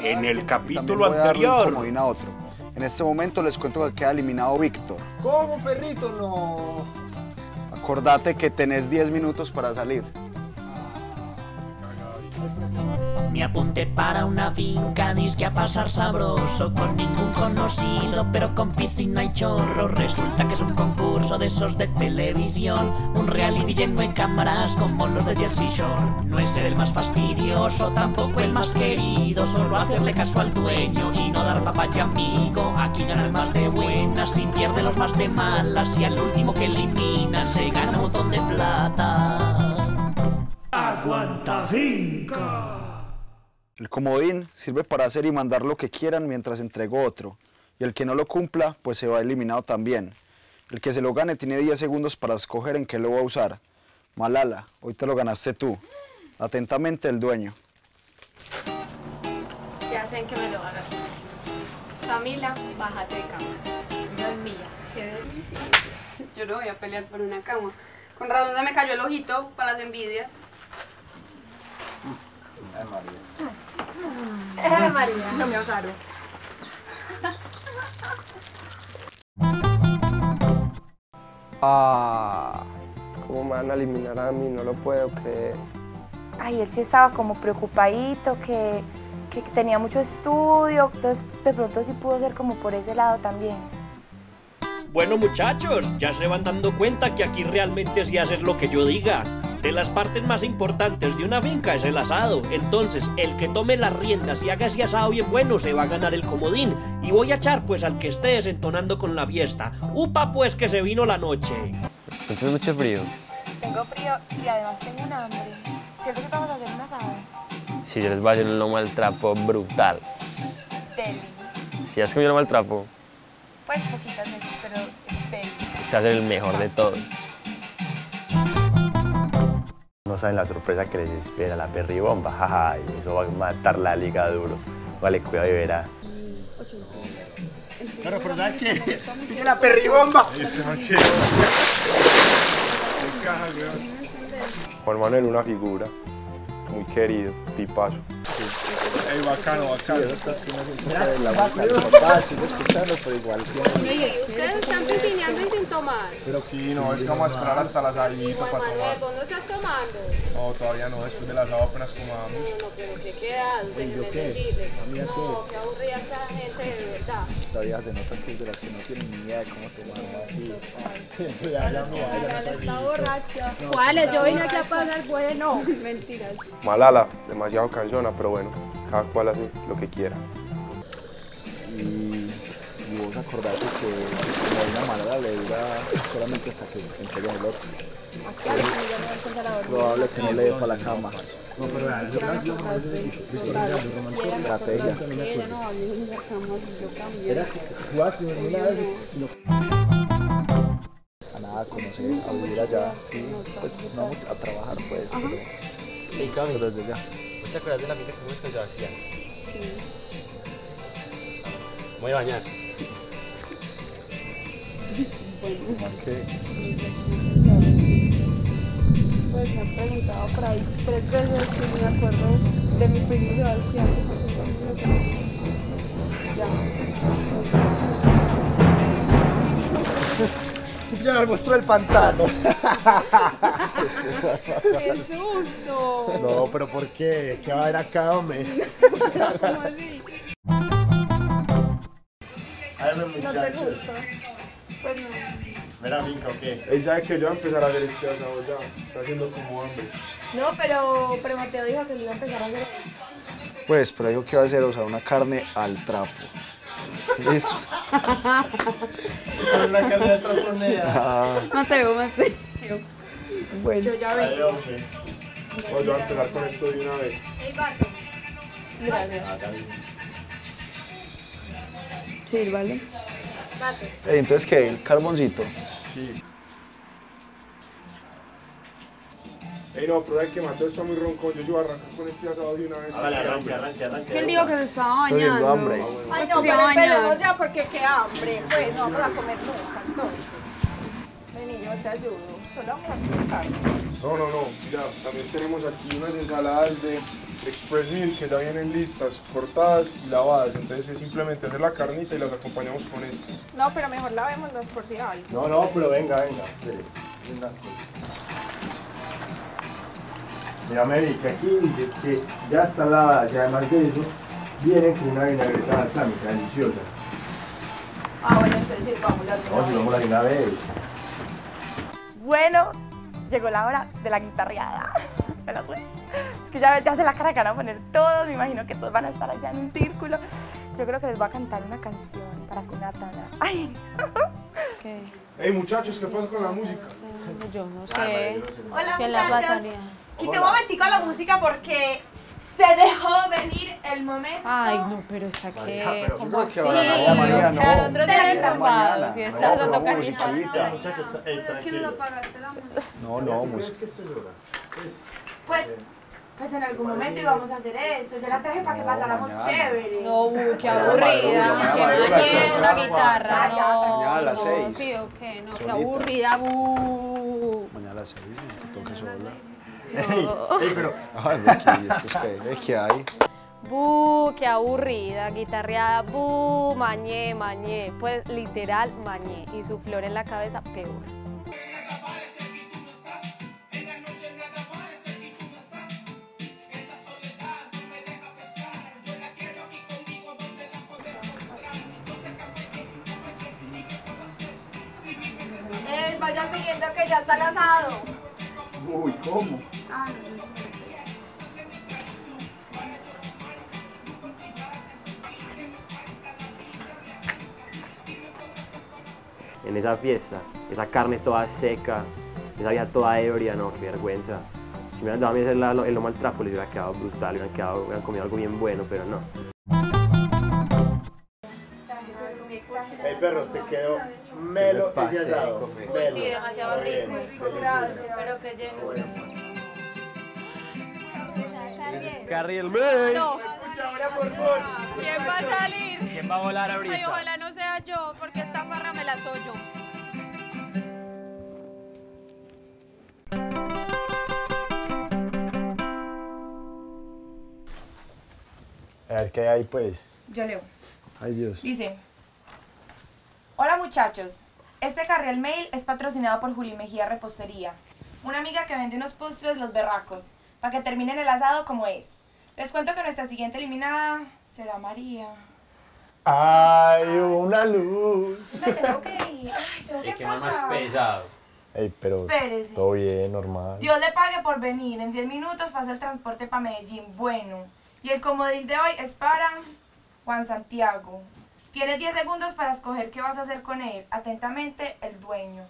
En el capítulo anterior. comodín a otro. En este momento les cuento que queda eliminado Víctor. ¿Cómo, perrito? No. Acordate que tenés 10 minutos para salir. Me apunté para una finca, disque a pasar sabroso Con ningún conocido, pero con piscina y chorro. Resulta que es un concurso de esos de televisión Un reality lleno de cámaras como los de Jersey Shore. No es el más fastidioso, tampoco el más querido Solo hacerle caso al dueño y no dar papaya amigo. Aquí gana el más de buenas y pierde los más de malas Y al último que eliminan se gana un montón de plata. Aguanta finca El comodín sirve para hacer y mandar lo que quieran mientras entrego otro. Y el que no lo cumpla, pues se va eliminado también. El que se lo gane tiene 10 segundos para escoger en qué lo va a usar. Malala, hoy te lo ganaste tú. Atentamente el dueño. Ya sé en qué me lo hagas. Camila, bájate de cama. No es mía. Qué delicioso. Yo no voy a pelear por una cama. Con razón se me cayó el ojito para las envidias. Eh, María, no me ahogaron. Ah, ¿cómo me van a eliminar a mí? No lo puedo creer. Ay, él sí estaba como preocupadito, que, que tenía mucho estudio, entonces de pronto sí pudo ser como por ese lado también. Bueno muchachos, ya se van dando cuenta que aquí realmente sí haces lo que yo diga. De las partes más importantes de una finca es el asado. Entonces, el que tome las riendas y haga ese asado bien bueno se va a ganar el comodín. Y voy a echar pues al que esté desentonando con la fiesta. Upa pues que se vino la noche. Entonces mucho frío. Tengo frío y además tengo un hambre. ¿Cierto que vamos a hacer un asado? Si yo les voy a hacer un lomo al trapo brutal. Deli. Si has comido lomo al trapo, Pues poquitas veces, pero es deli. se hace el mejor de todos. No saben la sorpresa que les espera, la perribomba, jaja, y eso va a matar la liga duro. Vale, cuidado y verá. Pero, pero ¿sabes qué? Sigue la perribomba. Juan Manuel, una figura, muy querido, tipazo. Ey, bacano, bacano. Oye, ¿y ustedes están piscineando y sin tomar? Pero sí, no, es que vamos a esperar hasta las Juan para Manuel, tomar. ¿vos no estás tomando? No, todavía no, después del asado apenas comamos. No, pero ¿qué quedas? Déjenme decirles. No, qué aburrida esta gente de verdad. Todavía se nota que es de las que no tienen ni idea de cómo tomar así. Está borracha. ¿Cuáles? Yo vine aquí a pasar bueno. Mentiras. Malala, demasiado cansona, pero bueno, cada cual hace lo que quiera. Y, y vos acordate que como una malada le dura solamente hasta que entreguen el otro. Probable que no le dé para la cama. Estrategia. A nada, conocer, a vivir allá, sí, pues no vamos a trabajar pues, pero, pero desde ya. ¿Te acuerdas de la vida que fuimos con Sebastián? Voy a bañar. que Pues me han preguntado por ahí tres veces y me acuerdo de mi primo Sebastián. Ya. Subió al monstruo del pantano. ¡Qué susto! No, pero ¿por qué? ¿Qué va a haber acá, hombre? ¿Cómo así? Háganme ¿No te muchachos. gusta? Pues no. Mira, finca, ¿o qué? Ey, ¿sabes que yo voy a empezar a hacer este asado ya? Está haciendo como hambre. No, pero, pero Mateo dijo que lo iba a empezar a hacer. Pues, pero dijo que iba a hacer, o sea, una carne al trapo. Es, Una carne de ah, Mateo, Mateo. Bueno, yo ya vengo. hombre. Voy a empezar con esto de una vez. Ey, Barto. Gracias. Sí, vale. Entonces, ¿qué? ¿El carboncito? Sí. Ey, no, pero es que Mateo está muy ronco. Yo, yo voy a arrancar con este asado de una vez. Vale, arranque, arranque, arranque. Es que él dijo que se estaba Estoy bañando. hambre. Ay, Pues no, pero esperemos ya porque qué hambre. Pues no vamos a comer nunca, entonces. Vení, yo te ayudo. Solo vamos a comer carne. No, no, no. Ya, también tenemos aquí unas ensaladas de Express Meal que ya vienen listas, cortadas y lavadas. Entonces es simplemente hacer la carnita y las acompañamos con esto. No, pero mejor lavémoslas por si hay. No, no, pero venga, venga. venga. Que aquí dice que ya está lavada y además de eso, viene con una vinagreta balsámica deliciosa. Ah, bueno, entonces sirvámoslas de una vez. vamos de una vez. Bueno, llegó la hora de la guitarreada. Me la. Es que ya, ya sé la cara que van a poner todos, me imagino que todos van a estar allá en un círculo. Yo creo que les voy a cantar una canción para que una tana. ¡Ay! ¿Qué? Hey muchachos, ¿qué pasa con la música? Yo no sé. Hola ¿Quién la muchachos. pasaría? Quité un momentico la música porque se dejó venir el momento. Ay, no, pero esa que. ¿Cómo que así? no, María, no. Al otro día Mañana. enrumbados. Y estás No, a tocar no, guitarra. musiquita. Muchachos, eh, tranquilo. apagaste la música. No, no, música. que esto llora? Pues, pues en algún momento íbamos a hacer esto. Yo la traje para que No, pasáramos mañana. chévere. No, qué aburrida. Que mañana una guitarra. No, Mañana a las no, seis. Sí, ok, no, qué aburrida. bu. Mañana a las seis, toque sola. Ey, ey, pero Ay, Becky, ¿esto es qué? ¿Eh, ¿Qué hay? Bu, qué aburrida, guitarreada, bu, mañé, mañé, pues literal mañé, y su flor en la cabeza peor. Eh, vaya siguiendo que ya está el asado. Uy, ¿cómo? En esa fiesta, esa carne toda seca, esa vida toda ebria, no, qué vergüenza. Si me hubieran dado a mí hacer la- el lomo al trapo, les hubiera quedado brutal, hubieran, quedado, hubieran comido algo bien bueno, pero no. el perro te quedó melo ¿Qué me ese pasa? asado. Uy, sí, demasiado rico. Pero que lleno. Carriel May. No. Ahora, por favor. ¿Quién va a salir? ¿Quién va a volar Ay, ahorita? ojalá no sea yo, porque esta farra me la soy yo. A ver qué hay pues. Yo leo. Ay Dios. Dice, hola muchachos, este carril mail es patrocinado por Juli Mejía Repostería, una amiga que vende unos postres los berracos, para que terminen el asado como es. Les cuento que nuestra siguiente eliminada será María. Hay una luz. Me tengo que ir. Ay, tengo que pagar. pesado. Ey, pero Espérese. todo bien, normal. Dios le pague por venir. En 10 minutos pasa el transporte para Medellín. Bueno. Y el comodín de hoy es para Juan Santiago. Tienes 10 segundos para escoger qué vas a hacer con él. Atentamente, el dueño.